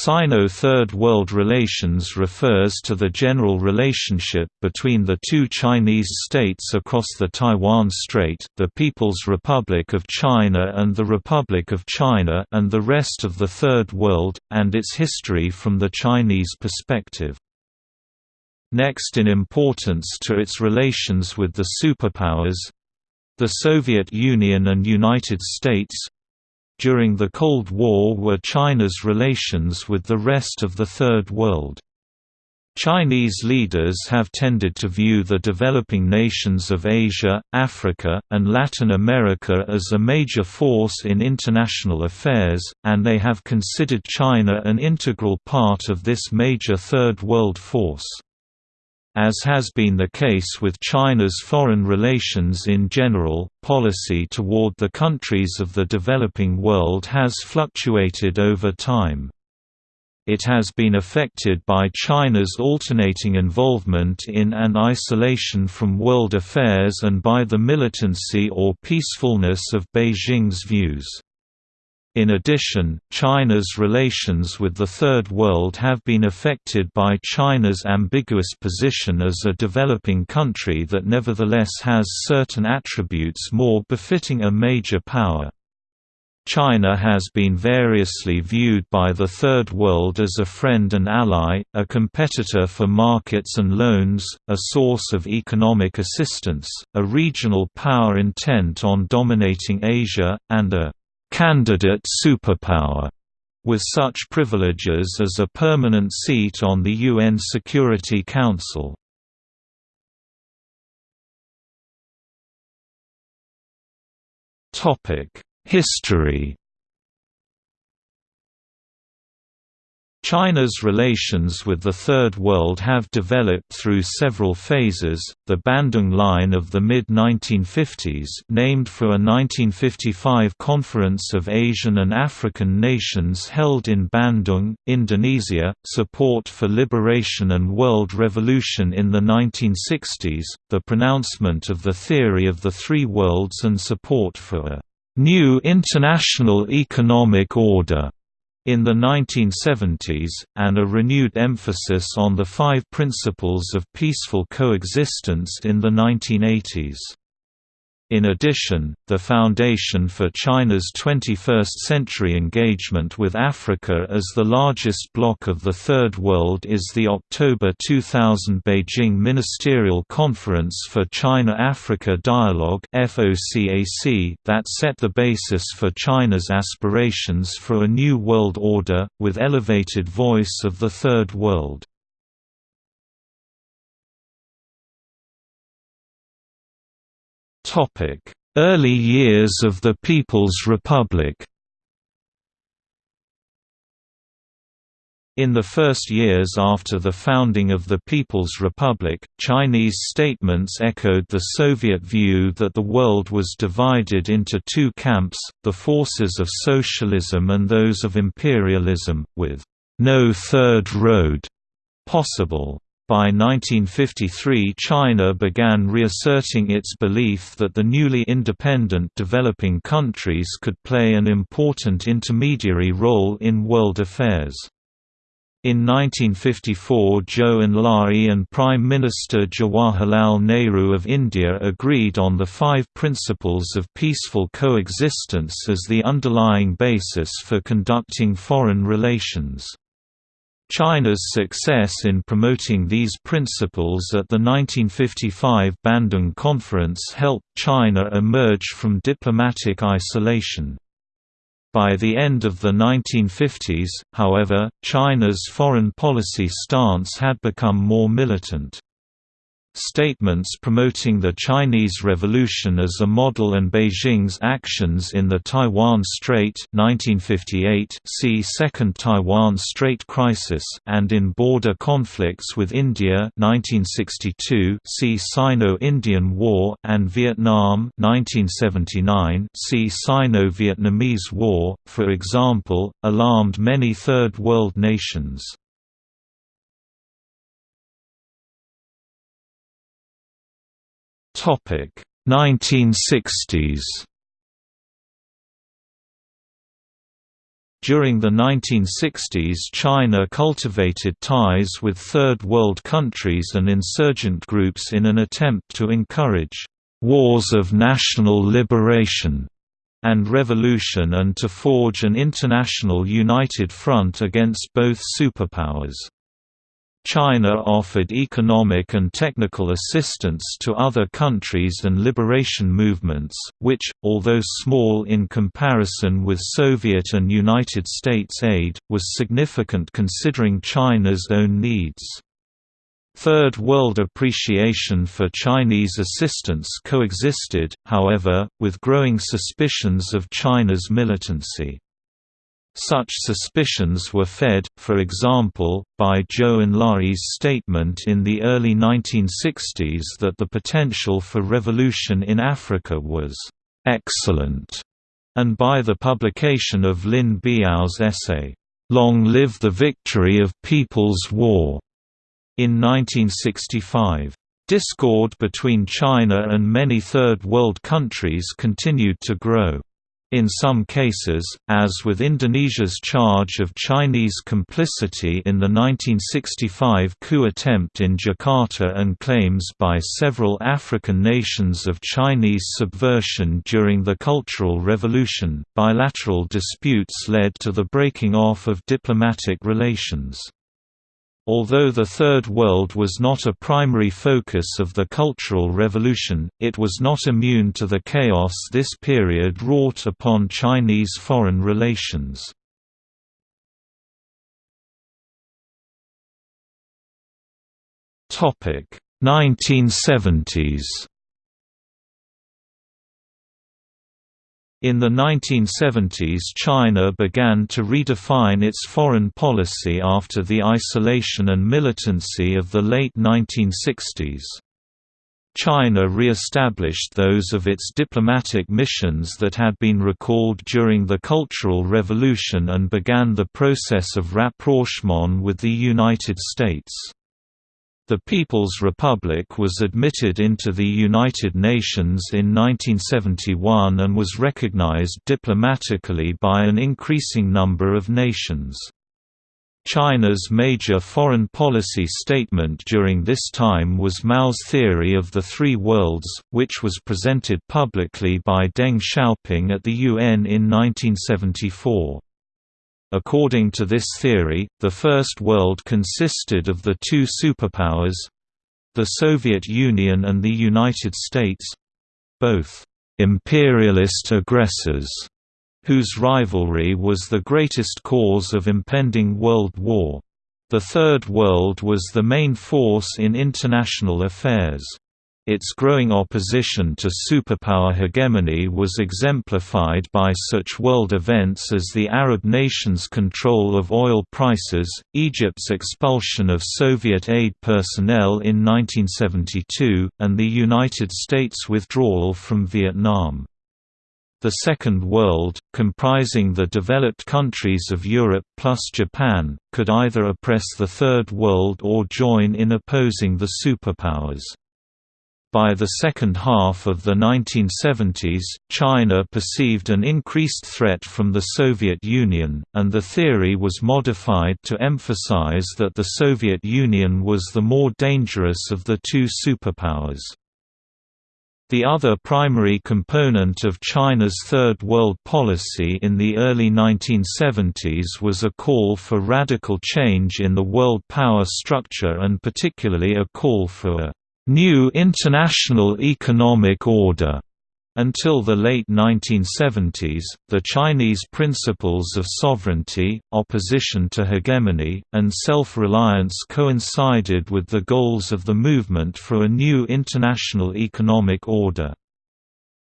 Sino-Third World relations refers to the general relationship between the two Chinese states across the Taiwan Strait, the People's Republic of China and the Republic of China and the rest of the Third World, and its history from the Chinese perspective. Next in importance to its relations with the superpowers—the Soviet Union and United States, during the Cold War were China's relations with the rest of the Third World. Chinese leaders have tended to view the developing nations of Asia, Africa, and Latin America as a major force in international affairs, and they have considered China an integral part of this major Third World force. As has been the case with China's foreign relations in general, policy toward the countries of the developing world has fluctuated over time. It has been affected by China's alternating involvement in and isolation from world affairs and by the militancy or peacefulness of Beijing's views. In addition, China's relations with the Third World have been affected by China's ambiguous position as a developing country that nevertheless has certain attributes more befitting a major power. China has been variously viewed by the Third World as a friend and ally, a competitor for markets and loans, a source of economic assistance, a regional power intent on dominating Asia, and a candidate superpower with such privileges as a permanent seat on the UN Security Council. History China's relations with the Third World have developed through several phases. The Bandung Line of the mid 1950s, named for a 1955 Conference of Asian and African Nations held in Bandung, Indonesia, support for liberation and world revolution in the 1960s, the pronouncement of the theory of the three worlds and support for a new international economic order in the 1970s, and a renewed emphasis on the five principles of peaceful coexistence in the 1980s. In addition, the foundation for China's 21st-century engagement with Africa as the largest bloc of the Third World is the October 2000 Beijing Ministerial Conference for China-Africa Dialogue that set the basis for China's aspirations for a new world order, with elevated voice of the Third World. Early years of the People's Republic In the first years after the founding of the People's Republic, Chinese statements echoed the Soviet view that the world was divided into two camps, the forces of socialism and those of imperialism, with no third road possible. By 1953 China began reasserting its belief that the newly independent developing countries could play an important intermediary role in world affairs. In 1954 Zhou Enlai and Prime Minister Jawaharlal Nehru of India agreed on the five principles of peaceful coexistence as the underlying basis for conducting foreign relations. China's success in promoting these principles at the 1955 Bandung Conference helped China emerge from diplomatic isolation. By the end of the 1950s, however, China's foreign policy stance had become more militant. Statements promoting the Chinese Revolution as a model and Beijing's actions in the Taiwan Strait 1958 see Second Taiwan Strait Crisis and in border conflicts with India 1962 see Sino-Indian War and Vietnam 1979 see Sino-Vietnamese War, for example, alarmed many Third World nations. 1960s During the 1960s China cultivated ties with Third World countries and insurgent groups in an attempt to encourage «wars of national liberation» and revolution and to forge an international united front against both superpowers. China offered economic and technical assistance to other countries and liberation movements, which, although small in comparison with Soviet and United States aid, was significant considering China's own needs. Third World appreciation for Chinese assistance coexisted, however, with growing suspicions of China's militancy. Such suspicions were fed, for example, by Zhou Enlai's statement in the early 1960s that the potential for revolution in Africa was «excellent», and by the publication of Lin Biao's essay, "'Long Live the Victory of People's War' in 1965. Discord between China and many Third World countries continued to grow. In some cases, as with Indonesia's charge of Chinese complicity in the 1965 coup attempt in Jakarta and claims by several African nations of Chinese subversion during the Cultural Revolution, bilateral disputes led to the breaking off of diplomatic relations. Although the Third World was not a primary focus of the Cultural Revolution, it was not immune to the chaos this period wrought upon Chinese foreign relations. Topic 1970s In the 1970s China began to redefine its foreign policy after the isolation and militancy of the late 1960s. China re-established those of its diplomatic missions that had been recalled during the Cultural Revolution and began the process of rapprochement with the United States. The People's Republic was admitted into the United Nations in 1971 and was recognized diplomatically by an increasing number of nations. China's major foreign policy statement during this time was Mao's theory of the three worlds, which was presented publicly by Deng Xiaoping at the UN in 1974. According to this theory, the First World consisted of the two superpowers—the Soviet Union and the United States—both «imperialist aggressors» whose rivalry was the greatest cause of impending world war. The Third World was the main force in international affairs. Its growing opposition to superpower hegemony was exemplified by such world events as the Arab nations' control of oil prices, Egypt's expulsion of Soviet aid personnel in 1972, and the United States' withdrawal from Vietnam. The Second World, comprising the developed countries of Europe plus Japan, could either oppress the Third World or join in opposing the superpowers. By the second half of the 1970s, China perceived an increased threat from the Soviet Union, and the theory was modified to emphasize that the Soviet Union was the more dangerous of the two superpowers. The other primary component of China's Third World policy in the early 1970s was a call for radical change in the world power structure and particularly a call for a new international economic order. Until the late 1970s, the Chinese principles of sovereignty, opposition to hegemony, and self-reliance coincided with the goals of the movement for a new international economic order.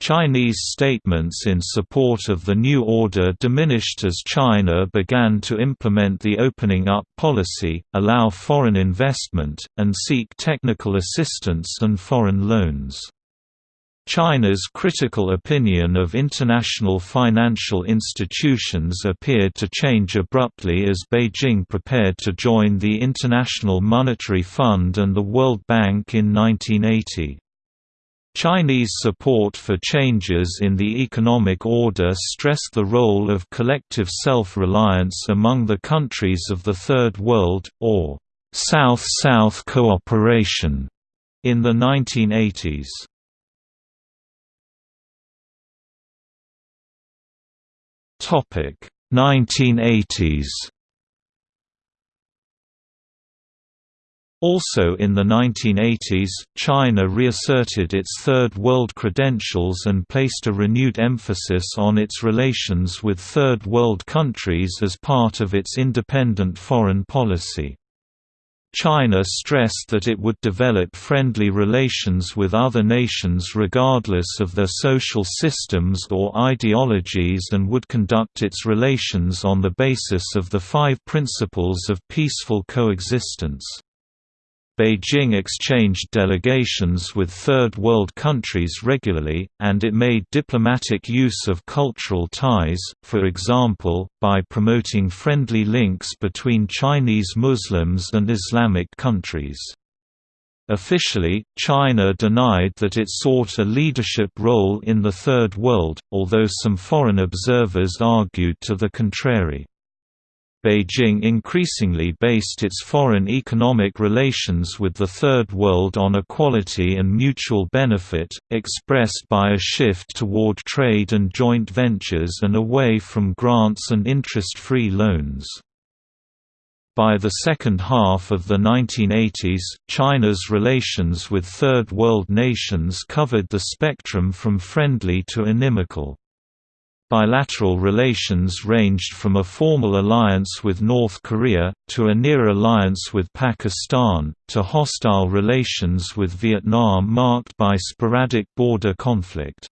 Chinese statements in support of the new order diminished as China began to implement the opening up policy, allow foreign investment, and seek technical assistance and foreign loans. China's critical opinion of international financial institutions appeared to change abruptly as Beijing prepared to join the International Monetary Fund and the World Bank in 1980. Chinese support for changes in the economic order stressed the role of collective self-reliance among the countries of the Third World, or South-South cooperation, in the 1980s. Topic 1980s Also in the 1980s, China reasserted its Third World credentials and placed a renewed emphasis on its relations with Third World countries as part of its independent foreign policy. China stressed that it would develop friendly relations with other nations regardless of their social systems or ideologies and would conduct its relations on the basis of the five principles of peaceful coexistence. Beijing exchanged delegations with Third World countries regularly, and it made diplomatic use of cultural ties, for example, by promoting friendly links between Chinese Muslims and Islamic countries. Officially, China denied that it sought a leadership role in the Third World, although some foreign observers argued to the contrary. Beijing increasingly based its foreign economic relations with the Third World on equality and mutual benefit, expressed by a shift toward trade and joint ventures and away from grants and interest-free loans. By the second half of the 1980s, China's relations with Third World nations covered the spectrum from friendly to inimical. Bilateral relations ranged from a formal alliance with North Korea, to a near alliance with Pakistan, to hostile relations with Vietnam marked by sporadic border conflict.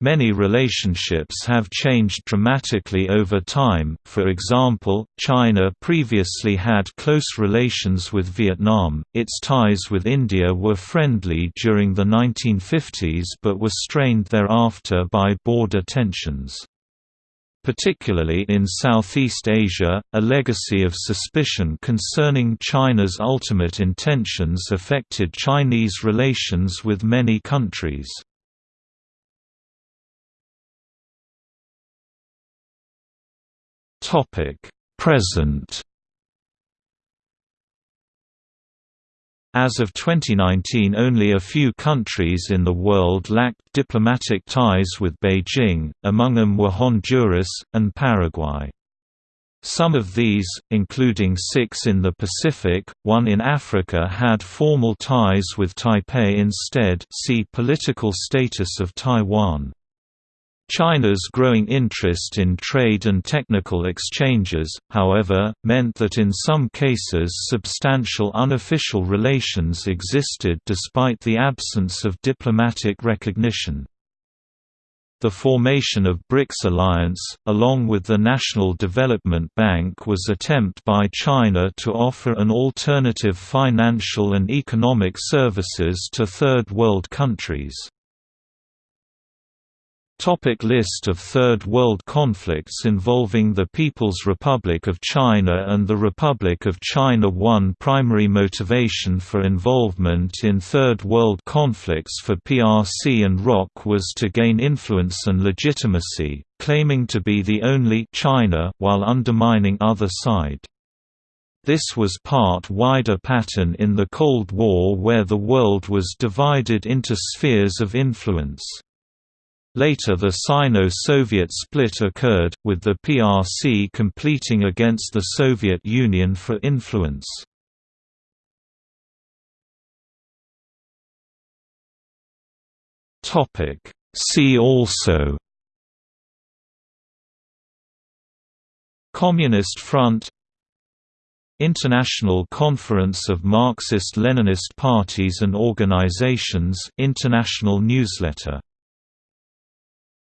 Many relationships have changed dramatically over time, for example, China previously had close relations with Vietnam, its ties with India were friendly during the 1950s but were strained thereafter by border tensions. Particularly in Southeast Asia, a legacy of suspicion concerning China's ultimate intentions affected Chinese relations with many countries. Topic: Present. As of 2019 only a few countries in the world lacked diplomatic ties with Beijing, among them were Honduras, and Paraguay. Some of these, including six in the Pacific, one in Africa had formal ties with Taipei instead see Political status of Taiwan. China's growing interest in trade and technical exchanges, however, meant that in some cases substantial unofficial relations existed despite the absence of diplomatic recognition. The formation of BRICS alliance, along with the National Development Bank was attempt by China to offer an alternative financial and economic services to Third World countries. Topic list of Third World conflicts involving the People's Republic of China and the Republic of China One primary motivation for involvement in Third World conflicts for PRC and ROC was to gain influence and legitimacy, claiming to be the only China while undermining other side. This was part wider pattern in the Cold War where the world was divided into spheres of influence. Later the Sino-Soviet split occurred, with the PRC completing against the Soviet Union for influence. See also Communist Front International Conference of Marxist-Leninist Parties and Organizations International newsletter